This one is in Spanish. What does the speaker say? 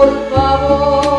por favor.